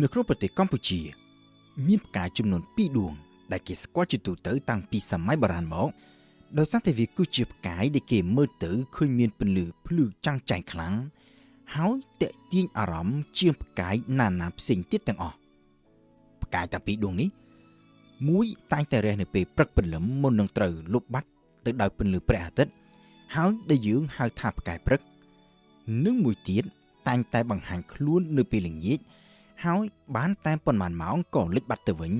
នៅក្នុងប្រទេសកម្ពុជា មានផ្កាយចំនួន2ដួង ដែលគេស្គាល់ជាទូទៅតាំងពីសម័យបុរាណមកដោយសារតែវាគឺជាផ្កាយដែលគេមើលទៅឃើញមានពន្លឺភ្លឺចាំងចែងខ្លាំងហើយតេទៀងអារម្មណ៍ជាងផ្កាយណានាផ្សេងទៀតទាំងអស់ផ្កាយទាំងពីរដួងនេះមួយតែងតែរះនៅពេលព្រឹកព្រលឹមមុននឹងត្រូវលុបបាត់ទៅដោយពន្លឺព្រះអាទិត្យហើយដែលយើងហៅថាផ្កាយព្រឹក និងមួយទៀតតែងតែបង្ហាញខ្លួននៅពេលល្ងាច ហើយបានតែប៉ុន្មានម៉ោងក៏លិចបាត់ទៅវិញ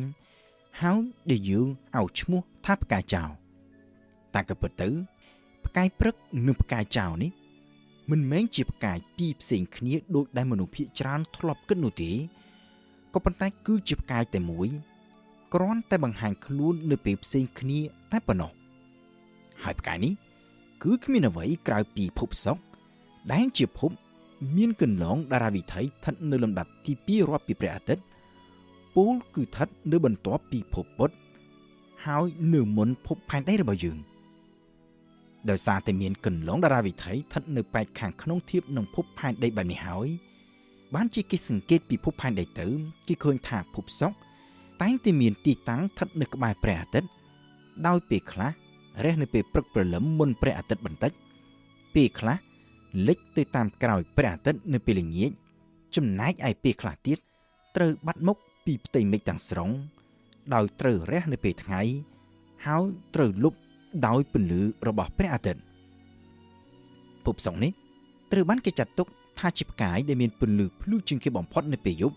ហើយដែលយើងឲ្យឈ្មោះថាផ្កាយចោលតាមក៏ពិតទៅ ផ្កាយព្រឹកនិងផ្កាយចោលនេះ មិនមែនជាផ្កាយពីរផ្សេងគ្នាដូចដែលមនុស្សភាគច្រើនធ្លាប់គិតនោះទេក៏ប៉ុន្តែគឺជាផ្កាយតែមួយគ្រាន់តែបង្ហាញខ្លួននៅពេលផ្សេងគ្នាតែប៉ុណ្ណោះហើយផ្កាយនេះ គឺគ្មានអ្វីក្រៅពីភពសុក្រដែលជាភព មានកន្លងតារាវិថីស្ថិតនៅលំដាប់ទី2រាប់ពីព្រះអាទិត្យពូលគឺស្ថិតនៅបន្ទាប់ពីភពពុទ្ធហើយនៅមុនភពផែនដីរបស់យើងដោយសារតែមានកន្លងតារាវិថីស្ថិតនៅប៉ែកខាងក្នុងធៀបនឹងភពផែនដីបែបនេះហើយបានជាគេសង្កេតពីភពផែនដីទៅគេឃើញថាភពសុក្រតែងតែមានទីតាំងស្ថិតនៅក្បែរព្រះអាទិត្យដោយពេលខ្លះរះនៅពេលព្រឹកព្រលឹមមុនព្រះអាទិត្យបន្តិចពេលខ្លះ លិចទៅតាមក្រោយព្រះអាទិត្យនៅពេលល្ងាចចំណែកឯពេលខ្លះទៀតត្រូវបាត់មុខពីផ្ទៃមេឃទាំងស្រុង ដោយត្រូវរះនៅពេលថ្ងៃ ហើយត្រូវលុបដោយពន្លឺរបស់ព្រះអាទិត្យភពសុក្រនេះត្រូវបានគេចាត់ទុកថាជាផ្កាយដែលមានពន្លឺភ្លឺជាងគេបំផុតនៅពេលយប់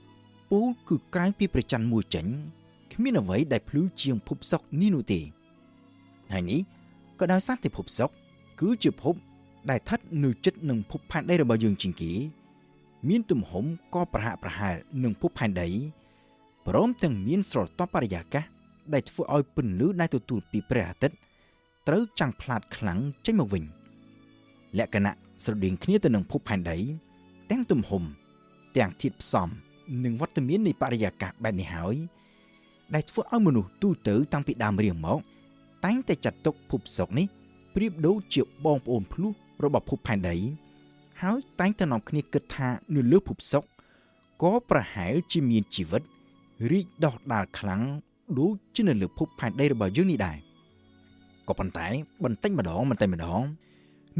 ពូលគឺក្រៅពីព្រះច័ន្ទមួយចេញគ្មានអ្វីដែលភ្លឺជាងភពសុក្រនេះនោះទេហើយនេះក៏ដោយសារតែភពសុក្រគឺជាភព ដែលស្ថិតនៅជិតនឹងភពផែនដីរបស់យើងជាងគេមានទំហំក៏ប្រហាក់ប្រហែលនឹងភពផែនដីព្រមទាំងមានស្រទាប់បរិយាកាសដែលធ្វើឲ្យពន្លឺដែលទទួលពីព្រះអាទិត្យត្រូវចាំងផ្លាតខ្លាំងចេញមកវិញលក្ខណៈស្រដៀងគ្នាទៅនឹងភពផែនដីទាំងទំហំទាំងធាតុផ្សំនិងវត្តមាននៃបរិយាកាសបែបនេះហើយដែលធ្វើឲ្យមនុស្សទូទៅតាំងពីដើមរៀងមក តែងតែចាត់ទុកភពសុក្រនេះប្រៀបដូចជាបងប្អូនភ្លោះ របស់ភពផែនដីហើយតែងតែនាំគ្នាគិតថានៅលើភពសុក្រក៏ប្រហែលជាមានជីវិតរីកដុះដាលខ្លាំងដូចជានៅលើភពផែនដីរបស់យើងនេះដែរក៏ប៉ុន្តែបន្តិចម្ដងបន្តិចម្ដង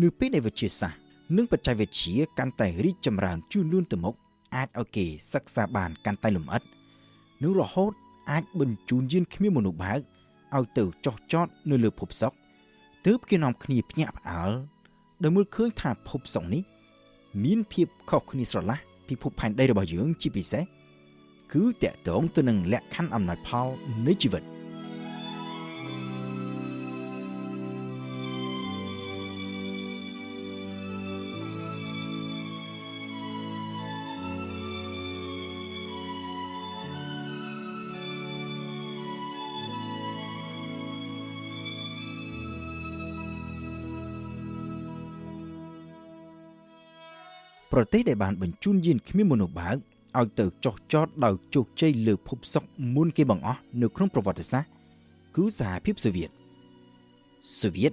នៅពេលដែលវិទ្យាសាស្ត្រនិងបច្ចេកវិទ្យាកាន់តែរីកចម្រើនជឿនលឿនទៅមុខអាចឲ្យគេសិក្សាបានកាន់តែលម្អិតនិងរហូតអាចបញ្ជូនយានគ្មានមនុស្សបើកឲ្យទៅចោះចតនៅលើភពសុក្រទើបគេនាំគ្នាភ្ញាក់ផ្អើល ដោយមើលឃើញថាភពសុក្រនេះមានភាពខុសគ្នាស្រឡះពីភពផែនដីរបស់យើងជាពិសេសគឺតកតងទៅនឹងលក្ខខណ្ឌអំណាចផលនៃជីវិត ប្រទេសដែលបានបញ្ជូនយានគ្មានមនុស្សបើកឲ្យទៅចុះចតដោយជោគជ័យលើភពសុក្រមុនគេបង្អស់នៅក្នុងប្រវត្តិសាស្ត្រគឺសហភាពសូវៀតសូវៀត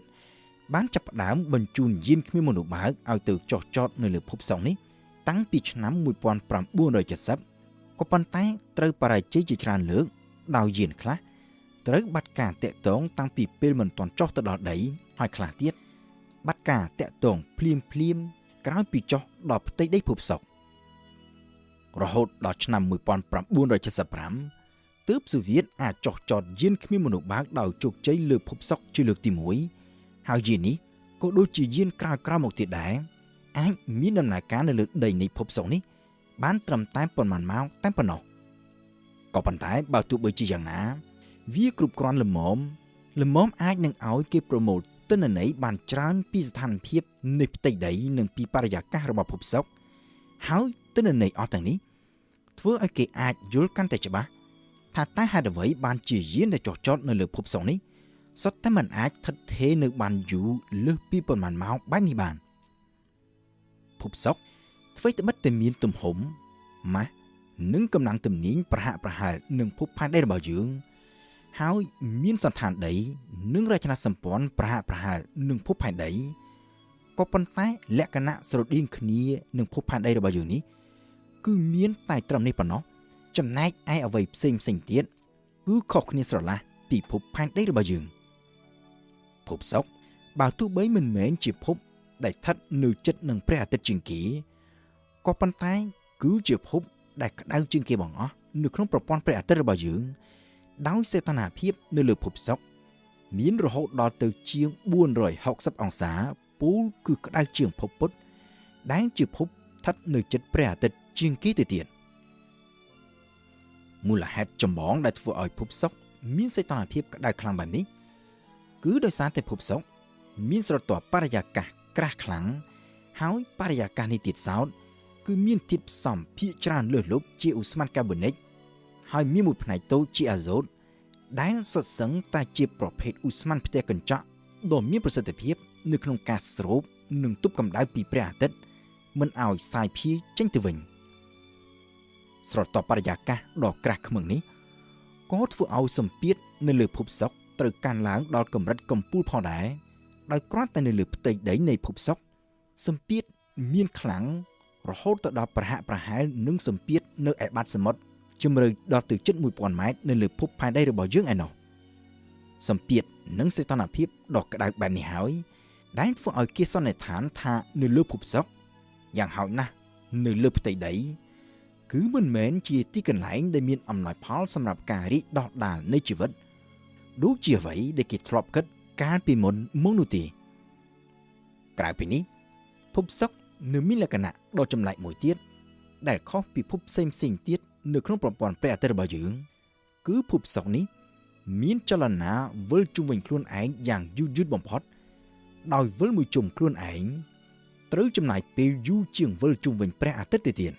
បានចាប់ផ្ដើមបញ្ជូនយានគ្មានមនុស្សបើកឲ្យទៅចុះចតនៅលើភពសុក្រនេះតាំងពីឆ្នាំ1970ក៏ប៉ុន្តែត្រូវបរាជ័យជាច្រើនលើកដោយយានខ្លះត្រូវបាត់ការតាក់ទងតាំងពីពេលមិនទាន់ចុះទៅដល់ដីហើយខ្លះទៀតបាត់ការតាក់ទងភ្លាមភ្លាម ក្រោយពីចុះដល់ផ្ទៃដីភពសុក្ររហូតដល់ឆ្នាំ1975ទើបសូវៀតអាចចុះចតយានគ្មានមនុស្សបើកដោយជោគជ័យលើភពសុក្រជាលើកទី1ហើយយាននេះក៏ដូចជាយានក្រោយៗមកទៀតដែរអាចមានដំណើរការនៅលើដីនៃភពសុក្រនេះ បានត្រឹមតែប៉ុន្មានម៉ោងតែប៉ុណ្ណោះក៏ប៉ុន្តែបើទោះបីជាយ៉ាងណា វាគ្រប់គ្រាន់ល្មមល្មមអាចនឹងឲ្យគេប្រមូល ទិន្នន័យបានច្រើនពីស្ថានភាពនៃផ្ទៃដីនិងពីបរិយាកាសរបស់ភពសុក្រហើយទិន្នន័យអស់ទាំងនេះធ្វើឲ្យគេអាចយល់កាន់តែច្បាស់ថាតើហេតុអ្វីបានជាយានដែលចុះចតនៅលើភពសុក្រនេះសុទ្ធតែមិនអាចស្ថិតថេរនៅបានយូរលើសពីប៉ុន្មានម៉ោងបែបនេះបានភពសុក្រធ្វើត្បិតតែមានទំហំម៉ាស់និងកម្លាំងទំនាញប្រហាក់ប្រហែលនឹងភពផែនដីរបស់យើង ហើយមានសន្តានដី និងរចនាសម្ព័ន្ធប្រហាក់ប្រហែលនឹងភពផែនដីក៏ប៉ុន្តែលក្ខណៈស្រដៀងគ្នានឹងភពផែនដីរបស់យើងនេះគឺមានតែត្រឹមនេះប៉ុណ្ណោះចំណែកឯអ្វីផ្សេងផ្សេងទៀតគឺខុសគ្នាស្រឡះពីភពផែនដីរបស់យើងភពសុក្របើទោះបីមិនមែនជាភពដែលស្ថិតនៅជិតនឹងព្រះអាទិត្យជាងគេក៏ប៉ុន្តែគឺជាភពដែលក្តៅជាងគេបងអស់នៅក្នុងប្រព័ន្ធព្រះអាទិត្យរបស់យើង ដោយសេតនាភាពនៅលើភពសុក្រមានរហូតដល់ទៅជាង460អង្សាពូលគឺក្តៅជាងភពពុទ្ធដែលជាភពស្ថិតនៅជិតព្រះអាទិត្យជាងគេទៅទៀតមូលហេតុចម្បងដែលធ្វើឲ្យភពសុក្រមានសីតុណ្ហភាពក្តៅខ្លាំងបែបនេះគឺដោយសារតែភពសុក្រមានស្រទាប់បរិយាកាសក្រាស់ខ្លាំងហើយបរិយាកាសនេះទៀតសោតគឺមានធាតុផ្សំភាគច្រើនលើសលប់ជាឧស្ម័នកាបូនិក ហើយមានមួយផ្នែកតូចជាអាសូតដែលសុទ្ធសឹងតែជាប្រភេទឧស្ម័នផ្ទះកញ្ចក់ដ៏មានប្រសិទ្ធភាព នៅក្នុងការស្រូបនិងទប់កម្ដៅពីព្រះអាទិត្យមិនឲ្យសាយភាយចេញទៅវិញស្រទាប់បរិយាកាសដ៏ក្រាស់ខ្មឹងនេះក៏ធ្វើឲ្យសម្ពាធនៅលើភពសុក្រត្រូវកើនឡើងដល់កម្រិតកំពូលផងដែរដោយគ្រាន់តែនៅលើផ្ទៃដីនៃភពសុក្រសម្ពាធមានខ្លាំងរហូតទៅដល់ប្រហាក់ប្រហែលនឹងសម្ពាធនៅឯបាតសមុទ្រ ជម្រៅដល់ទៅជិត1000ម៉ែត្រនៅលើភពផែនដីរបស់យើងឯណោះសម្ពាធនិងសីតុណ្ហភាពដ៏ក្តៅបែបនេះហើយដែលធ្វើឲ្យគេសន្និដ្ឋានថានៅលើភពសុក្រយ៉ាងហោចណាស់នៅលើផ្ទៃដី គឺមិនមែនជាទីកន្លែងដែលមានអំណោយផលសម្រាប់ការរីកដោះដាលនៃជីវិតដូចជាអ្វីដែលគេធ្លាប់គិតកាលពីមុនមកនោះទេក្រៅពីនេះភពសុក្រនៅមានលក្ខណៈដ៏ចម្លែកមួយទៀតដែលខុសពីភពផ្សេងផ្សេងទៀត នៅក្នុងប្រព័ន្ធព្រះអាទិត្យរបស់យើង គឺភពសុក្រនេះ មានចលនាវិលជុំវិញខ្លួនឯងយ៉ាងយឺតយឺតបំផុត ដោយវិលមួយជុំខ្លួនឯងត្រូវចំណាយពេលយូរជាងវិលជុំវិញព្រះអាទិត្យទៅទៀត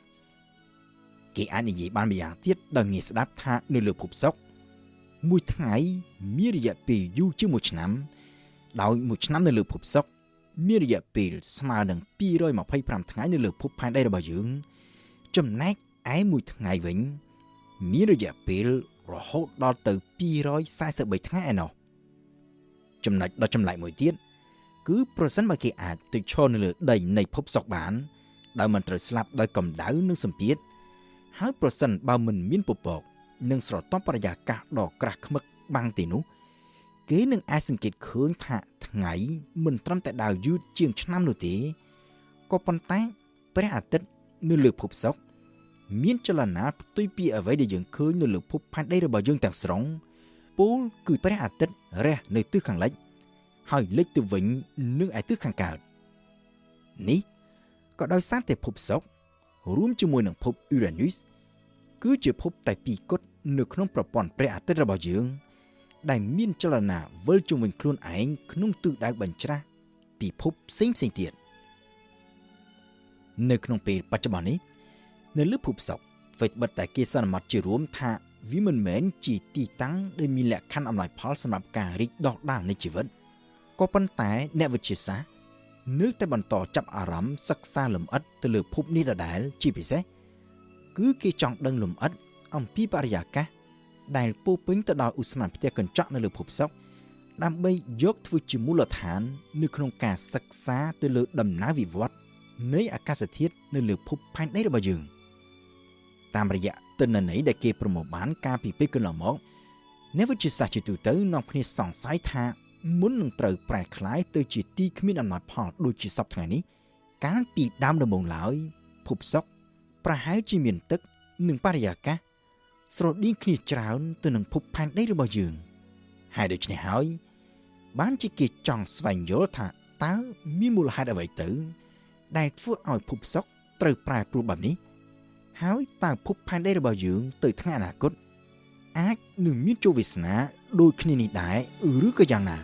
គេអាចនិយាយបានម្យ៉ាងទៀតដល់ងាយស្ដាប់ថានៅលើភពសុក្រមួយថ្ងៃមានរយៈពេលយូរជាងមួយឆ្នាំ ដោយមួយឆ្នាំនៅលើភពសុក្រមានរយៈពេលស្មើនឹង225ថ្ងៃនៅលើភពផែនដីរបស់យើង ចំណែក ឯមួយថ្ងៃវិញ មានរយៈពេលរហូតដល់ទៅ243ថ្ងៃឯណោះចំណុចដ៏ចម្លែកមួយទៀតគឺប្រសិនបើគេអាចទៅឈរនៅលើដីនៃភពសុក្របាន ដោយមិនត្រូវស្លាប់ដោយកម្ដៅនិងសម្ពាធហើយប្រសិនបើមិនមានពពកនិងស្រទាប់បរិយាកាសដ៏ក្រាស់ឃ្មឹកបាំងទីនោះ គេនឹងអាចសង្កេតឃើញថាថ្ងៃមិនត្រឹមតែដើរយឺតជាងឆ្នាំនោះទេក៏ប៉ុន្តែព្រះអាទិត្យនៅលើភពសុក្រ មានចលនាផ្ទុយពីអ្វីដែលយើងឃើញនៅលើភពផែនដីរបស់យើងទាំងស្រុងពូលគឺព្រះអាទិត្យរះនៅទិសខាងលិច ហើយលិចទៅវិញនឹងឯទិសខាងកើតនេះក៏ដោយសារតែភពសុក្ររួមជាមួយនឹងភព Uranus គឺជាភពតែពីរគត់នៅក្នុងប្រព័ន្ធព្រះអាទិត្យរបស់យើង ដែលមានចលនាវិលជុំវិញខ្លួនឯងក្នុងទិសដៅបញ្ច្រាស់ពីភពផ្សេងផ្សេងទៀតនៅក្នុងពេលបច្ចុប្បន្ននេះ នៅលើភពសុក្រអ្វីត្បិតតែគេសន្មត់ជារួមថាវាមិនមែនជាទីតាំងដែលមានលក្ខខណ្ឌអំណោយផលសម្រាប់ការរីកដុះដាលនៃជីវិតក៏ប៉ុន្តែអ្នកវិទ្យាសាស្ត្រនៅតែបន្តចាប់អារម្មណ៍សិក្សាលម្អិតទៅលើភពនេះដដែលជាពិសេសគឺគេចង់ដឹងលម្អិតអំពីបរិយាកាសដែលពោពេញទៅដោយឧស្ម័នផ្ទះកញ្ចក់នៅលើភពសុក្រដើម្បីយកធ្វើជាមូលដ្ឋាន នៅក្នុងការសិក្សាទៅលើដំណើរវិវត្តនៃអាកាសធាតុនៅលើភពផែនដីរបស់យើង តាមរយៈទិន្នន័យដែលគេប្រមូលបានកាលពីពេលកន្លងមកអ្នកវិទ្យាសាស្ត្រជាទូទៅនាំគ្នាសង្ស័យថាមុននឹងត្រូវប្រែក្លាយទៅជាទីគ្មានអំណោយផលដូចជាសពថ្ងៃនេះកាលពីដើមដំបូងឡើយភពសុក្រប្រហែលជាមានទឹកនិងបរិយាកាសស្រដៀងគ្នាច្រើនទៅនឹងភពផែនដីរបស់យើងហើយដូច្នេះហើយ បានជាគេចង់ស្វែងយល់ថាតើមានមូលហេតុអ្វីទៅ ដែលធ្វើឲ្យភពសុក្រត្រូវប្រែប្រួលបែបនេះ ហើយតើភពផែនដីរបស់យើង ទៅថ្ងៃអនាគតអាចនឹងមានជោគវាសនាដូចគ្នានេះដែរឬក៏យ៉ាងណា